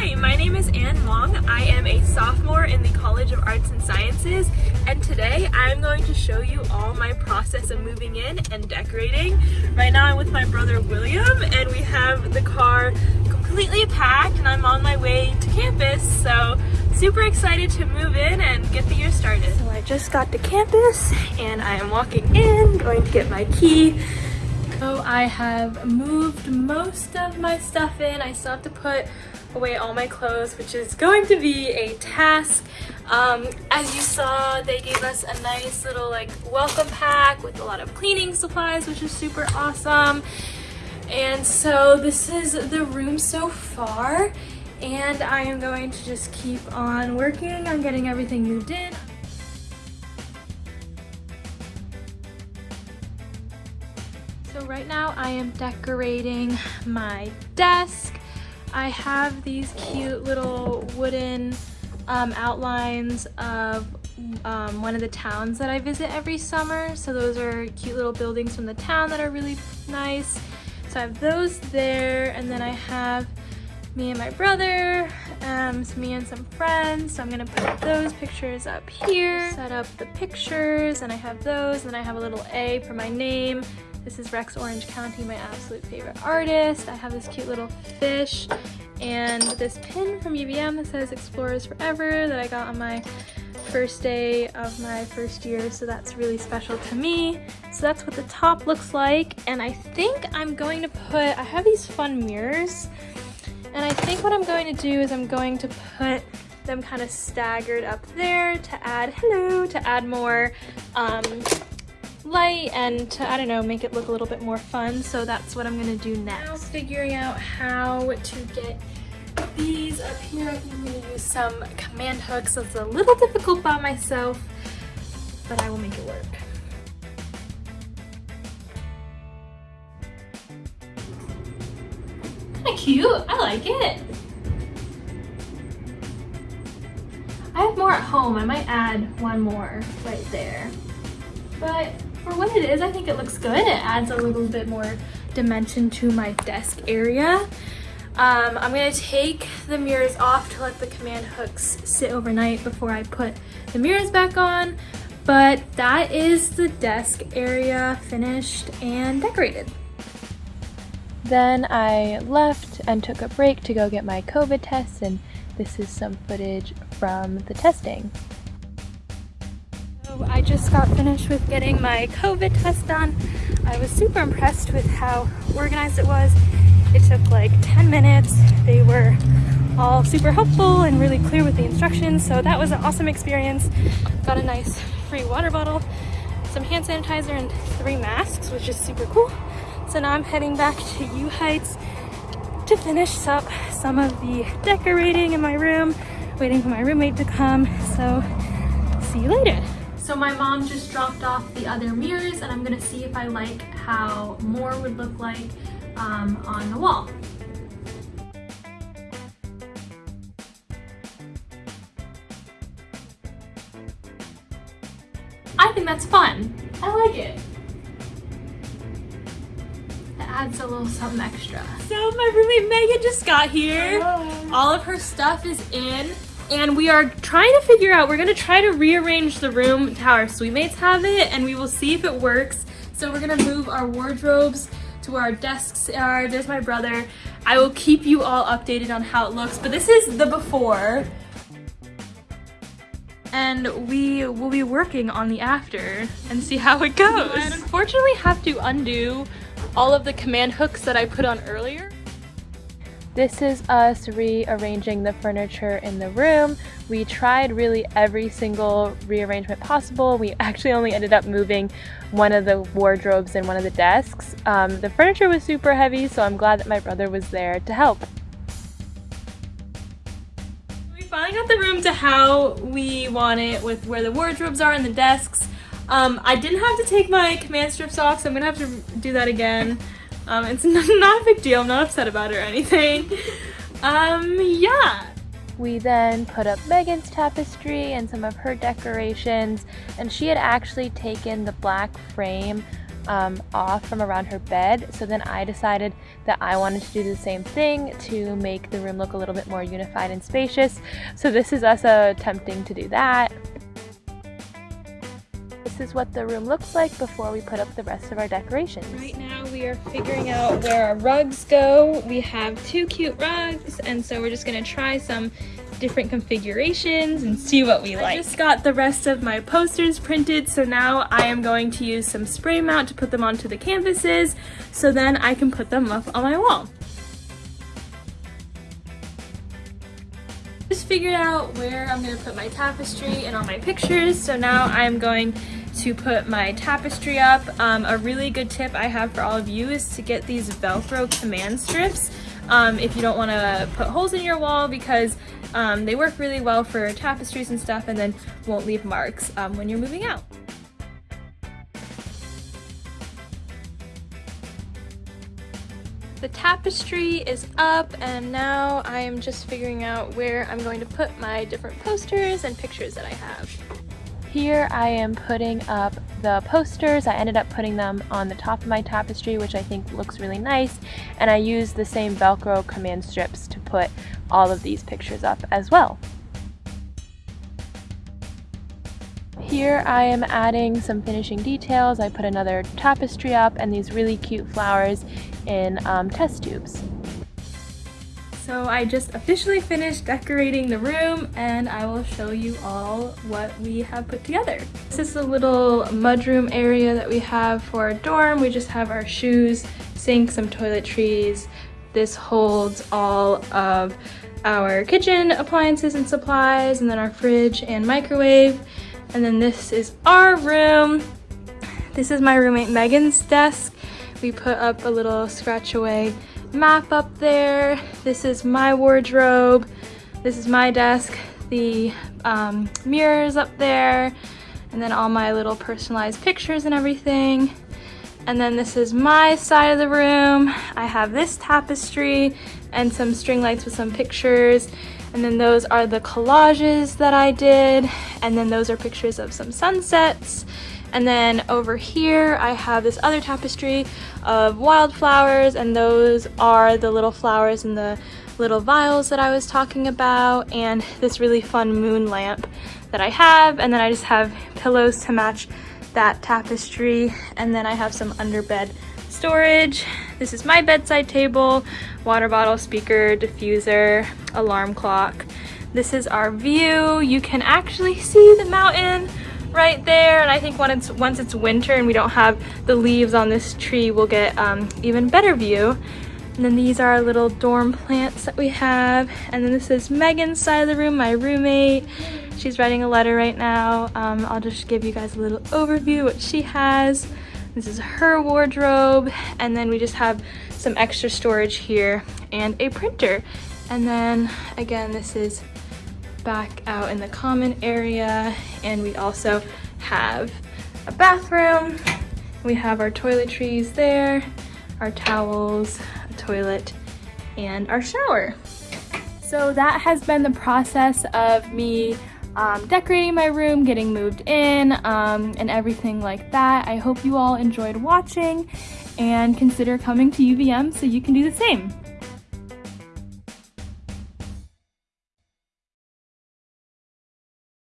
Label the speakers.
Speaker 1: Hi, my name is Anne Wong. I am a sophomore in the College of Arts and Sciences and today I'm going to show you all my process of moving in and decorating. Right now I'm with my brother William and we have the car completely packed and I'm on my way to campus so super excited to move in and get the year started. So I just got to campus and I am walking in, going to get my key. So I have moved most of my stuff in. I still have to put away all my clothes, which is going to be a task. Um, as you saw, they gave us a nice little like welcome pack with a lot of cleaning supplies, which is super awesome. And so this is the room so far. And I am going to just keep on working on getting everything moved in. So right now I am decorating my desk. I have these cute little wooden um, outlines of um, one of the towns that I visit every summer. So those are cute little buildings from the town that are really nice. So I have those there and then I have me and my brother, um, me and some friends. So I'm gonna put those pictures up here, set up the pictures and I have those and I have a little A for my name this is Rex Orange County, my absolute favorite artist. I have this cute little fish and this pin from UVM that says Explorers Forever that I got on my first day of my first year, so that's really special to me. So that's what the top looks like, and I think I'm going to put, I have these fun mirrors, and I think what I'm going to do is I'm going to put them kind of staggered up there to add, hello, to add more um, light and to, I don't know, make it look a little bit more fun. So that's what I'm gonna do next. Now figuring out how to get these up here. I think I'm gonna use some command hooks. It's a little difficult by myself, but I will make it work. Kinda cute, I like it. I have more at home. I might add one more right there. But for what it is, I think it looks good. It adds a little bit more dimension to my desk area. Um, I'm gonna take the mirrors off to let the command hooks sit overnight before I put the mirrors back on. But that is the desk area finished and decorated.
Speaker 2: Then I left and took a break to go get my COVID test and this is some footage from the testing.
Speaker 1: I just got finished with getting my COVID test done. I was super impressed with how organized it was. It took like 10 minutes. They were all super helpful and really clear with the instructions. So that was an awesome experience. Got a nice free water bottle, some hand sanitizer and three masks, which is super cool. So now I'm heading back to U Heights to finish up some of the decorating in my room, waiting for my roommate to come. So see you later. So my mom just dropped off the other mirrors and I'm gonna see if I like how more would look like um, on the wall. I think that's fun. I like it. It adds a little something extra. So my roommate Megan just got here. Hello. All of her stuff is in and we are trying to figure out, we're gonna try to rearrange the room to how our suite mates have it and we will see if it works. So we're gonna move our wardrobes to where our desks are. There's my brother. I will keep you all updated on how it looks, but this is the before. And we will be working on the after and see how it goes. I unfortunately have to undo all of the command hooks that I put on earlier.
Speaker 2: This is us rearranging the furniture in the room. We tried really every single rearrangement possible. We actually only ended up moving one of the wardrobes and one of the desks. Um, the furniture was super heavy, so I'm glad that my brother was there to help.
Speaker 1: We finally got the room to how we want it with where the wardrobes are and the desks. Um, I didn't have to take my command strips off, so I'm gonna have to do that again. Um, it's not a big deal. I'm not upset about it or anything. Um, yeah.
Speaker 2: We then put up Megan's tapestry and some of her decorations and she had actually taken the black frame um, off from around her bed. So then I decided that I wanted to do the same thing to make the room look a little bit more unified and spacious. So this is us attempting to do that. This is what the room looks like before we put up the rest of our decorations.
Speaker 1: Right now we are figuring out where our rugs go. We have two cute rugs and so we're just gonna try some different configurations and see what we like. I just got the rest of my posters printed, so now I am going to use some spray mount to put them onto the canvases, so then I can put them up on my wall. Just figured out where I'm gonna put my tapestry and all my pictures, so now I'm going to put my tapestry up. Um, a really good tip I have for all of you is to get these Velcro command strips um, if you don't want to put holes in your wall because um, they work really well for tapestries and stuff and then won't leave marks um, when you're moving out. The tapestry is up and now I am just figuring out where I'm going to put my different posters and pictures that I have.
Speaker 2: Here I am putting up the posters. I ended up putting them on the top of my tapestry, which I think looks really nice. And I used the same Velcro command strips to put all of these pictures up as well. Here I am adding some finishing details. I put another tapestry up and these really cute flowers in um, test tubes.
Speaker 1: So I just officially finished decorating the room and I will show you all what we have put together. This is the little mudroom area that we have for our dorm. We just have our shoes, sink, some toiletries. This holds all of our kitchen appliances and supplies and then our fridge and microwave. And then this is our room. This is my roommate Megan's desk. We put up a little scratch away map up there. This is my wardrobe. This is my desk. The um, mirrors up there. And then all my little personalized pictures and everything. And then this is my side of the room. I have this tapestry and some string lights with some pictures. And then those are the collages that I did. And then those are pictures of some sunsets. And then over here, I have this other tapestry of wildflowers, and those are the little flowers in the little vials that I was talking about, and this really fun moon lamp that I have. And then I just have pillows to match that tapestry. And then I have some underbed storage. This is my bedside table, water bottle, speaker, diffuser, alarm clock. This is our view. You can actually see the mountain right there and I think when it's once it's winter and we don't have the leaves on this tree we'll get um, even better view. And then these are our little dorm plants that we have. And then this is Megan's side of the room my roommate. She's writing a letter right now. Um, I'll just give you guys a little overview what she has. This is her wardrobe. And then we just have some extra storage here and a printer. And then again this is back out in the common area and we also have a bathroom. We have our toiletries there, our towels, a toilet, and our shower. So that has been the process of me um, decorating my room, getting moved in, um, and everything like that. I hope you all enjoyed watching and consider coming to UVM so you can do the same.